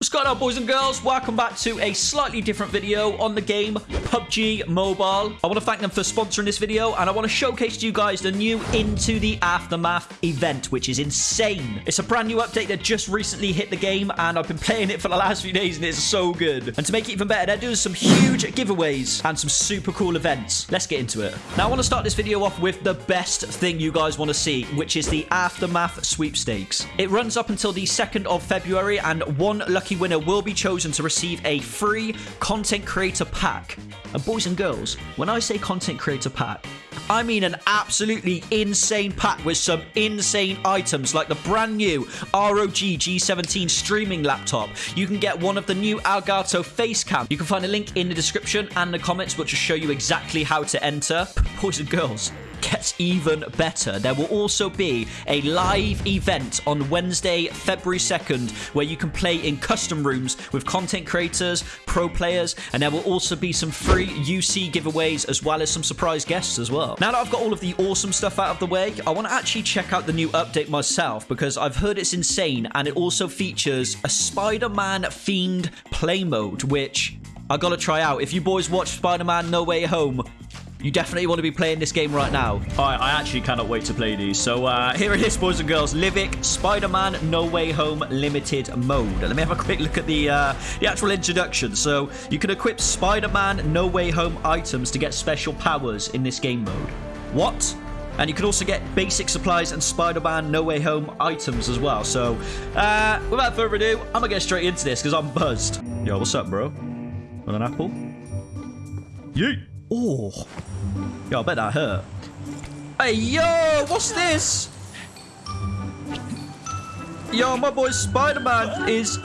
What's going on, boys and girls? Welcome back to a slightly different video on the game PUBG Mobile. I want to thank them for sponsoring this video, and I want to showcase to you guys the new Into the Aftermath event, which is insane. It's a brand new update that just recently hit the game, and I've been playing it for the last few days, and it's so good. And to make it even better, they're doing some huge giveaways and some super cool events. Let's get into it. Now, I want to start this video off with the best thing you guys want to see, which is the Aftermath sweepstakes. It runs up until the 2nd of February, and one lucky winner will be chosen to receive a free content creator pack. And boys and girls, when I say content creator pack, I mean an absolutely insane pack with some insane items like the brand new ROG G17 streaming laptop. You can get one of the new Elgato face cam. You can find a link in the description and the comments which will show you exactly how to enter. Boys and girls, gets even better. There will also be a live event on Wednesday, February 2nd, where you can play in custom rooms with content creators, pro players, and there will also be some free UC giveaways as well as some surprise guests as well. Now that I've got all of the awesome stuff out of the way, I want to actually check out the new update myself because I've heard it's insane and it also features a Spider-Man themed play mode, which I gotta try out. If you boys watch Spider-Man No Way Home, you definitely want to be playing this game right now. I, I actually cannot wait to play these. So uh, here it is, boys and girls. Livic Spider-Man No Way Home Limited Mode. Let me have a quick look at the, uh, the actual introduction. So you can equip Spider-Man No Way Home items to get special powers in this game mode. What? And you can also get basic supplies and Spider-Man No Way Home items as well. So, uh, without further ado, I'm going to get straight into this because I'm buzzed. Yo, what's up, bro? Want an apple? Yeet! Oh. Yo, I bet that hurt. Hey, yo, what's this? Yo, my boy Spider-Man is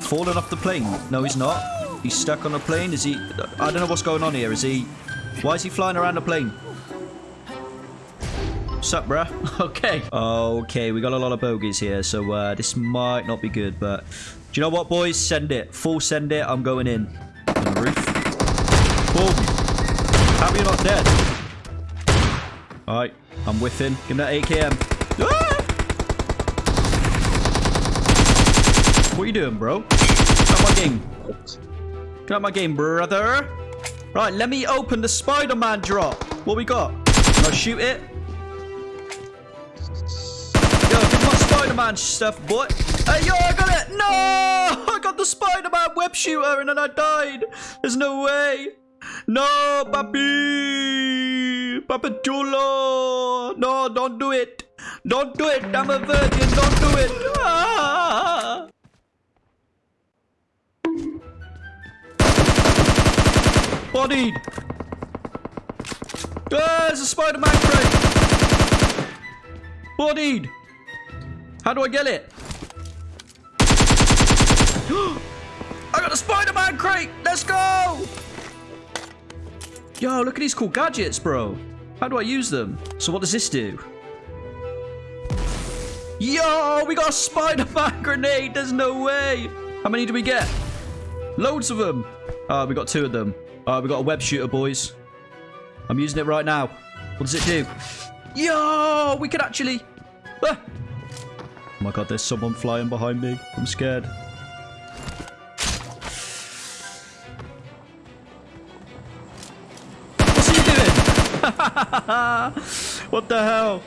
falling off the plane. No, he's not. He's stuck on a plane. Is he? I don't know what's going on here. Is he? Why is he flying around the plane? What's up, bruh? Okay. Okay, we got a lot of bogeys here, so uh, this might not be good, but... Do you know what, boys? Send it. Full send it. I'm going in. On the roof. Boom. How are not dead? Alright, I'm with him. Give me that AKM. Ah! What are you doing, bro? Get out my game. Get out my game, brother. Right, let me open the Spider-Man drop. What we got? Can I shoot it? Yo, give my Spider-Man stuff, boy. Hey, yo, I got it. No! I got the Spider-Man web shooter and then I died. There's no way. No, papi! Papa Chulo! No, don't do it! Don't do it! I'm a virgin! Don't do it! Ah! Bodied! Ah, there's a Spider-Man crate! Bodied! How do I get it? I got a Spider-Man crate! Let's go! Yo, look at these cool gadgets, bro. How do I use them? So what does this do? Yo, we got a Spider-Man grenade. There's no way. How many do we get? Loads of them. Oh, we got two of them. Oh, we got a web shooter, boys. I'm using it right now. What does it do? Yo, we can actually... Ah. Oh my god, there's someone flying behind me. I'm scared. what the hell?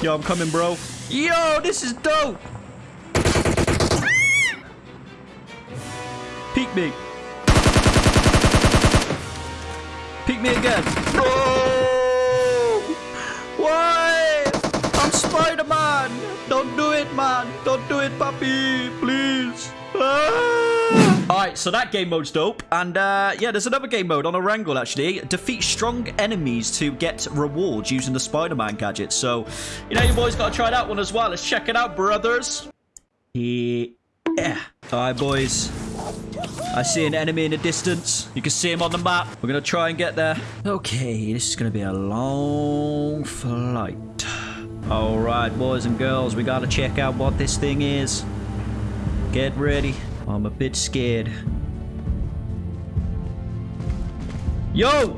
Yo, I'm coming, bro. Yo, this is dope. Peek me. Peek me again. Oh! Why? I'm Spider-Man. Don't do it, man. Don't do it, puppy. Please. Ah! Alright, so that game mode's dope. And uh, yeah, there's another game mode on Erangel, actually. Defeat strong enemies to get rewards using the Spider-Man gadget. So, you know, you boys got to try that one as well. Let's check it out, brothers. Yeah. Alright, boys. I see an enemy in the distance. You can see him on the map. We're going to try and get there. Okay, this is going to be a long flight. Alright, boys and girls, we got to check out what this thing is. Get ready. I'm a bit scared. Yo!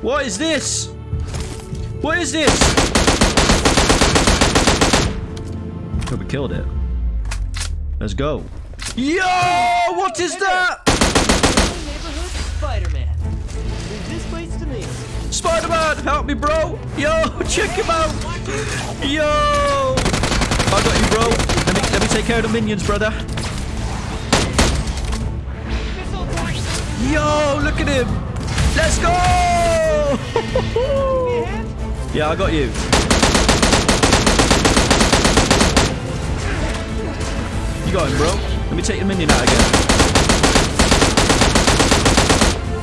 What is this? What is this? Oh, we killed it. Let's go. Yo! What is that? Spider-Man. This place to me. Spider-Man, help me, bro. Yo, check him out. Yo. I got you, bro. Let me, let me take care of the minions, brother. Yo, look at him. Let's go. Yeah, I got you. You got him, bro. Let me take the minion out again.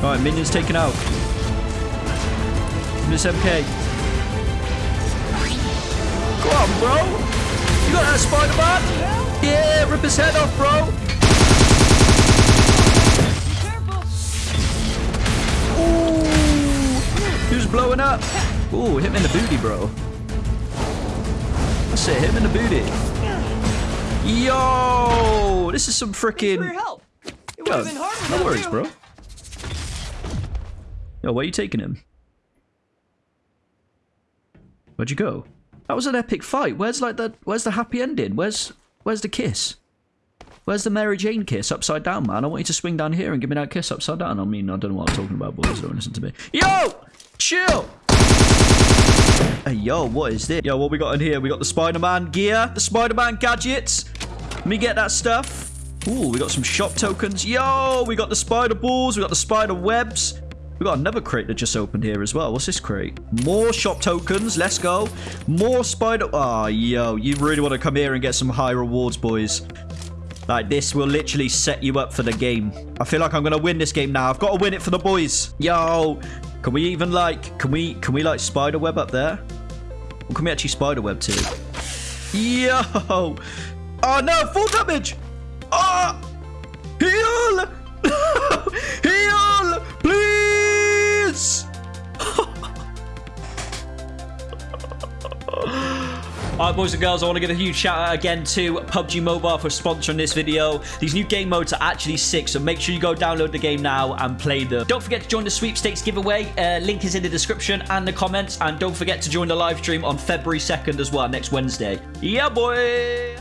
Alright, minion's taken out. Miss MK. Go on, bro. You got that Spider-Man? Yeah, rip his head off, bro. Careful. Ooh. Who's blowing up? Ooh, hit him in the booty, bro. That's it, hit him in the booty. Yo! This is some freaking... help. It would Yo, have been hard no worries, you. bro. Yo, where are you taking him? Where'd you go? That was an epic fight. Where's like the where's the happy ending? Where's where's the kiss? Where's the Mary Jane kiss upside down, man? I want you to swing down here and give me that kiss upside down. I mean, I don't know what I'm talking about, boys. Don't listen to me. Yo! Chill! Hey, yo, what is this? Yo, what we got in here? We got the Spider-Man gear, the Spider-Man gadgets. Let me get that stuff. Ooh, we got some shop tokens. Yo, we got the spider balls. We got the spider webs. We got another crate that just opened here as well. What's this crate? More shop tokens. Let's go. More spider... Oh, yo, you really want to come here and get some high rewards, boys. Like, this will literally set you up for the game. I feel like I'm going to win this game now. I've got to win it for the boys. Yo, can we even, like... Can we, can we like, spider web up there? Or can we actually spider web too? Yo! Oh, no! Full damage! Oh! Heal! Heal! Alright boys and girls, I want to give a huge shout out again to PUBG Mobile for sponsoring this video. These new game modes are actually sick, so make sure you go download the game now and play them. Don't forget to join the sweepstakes giveaway. Uh, link is in the description and the comments. And don't forget to join the live stream on February 2nd as well, next Wednesday. Yeah, boy!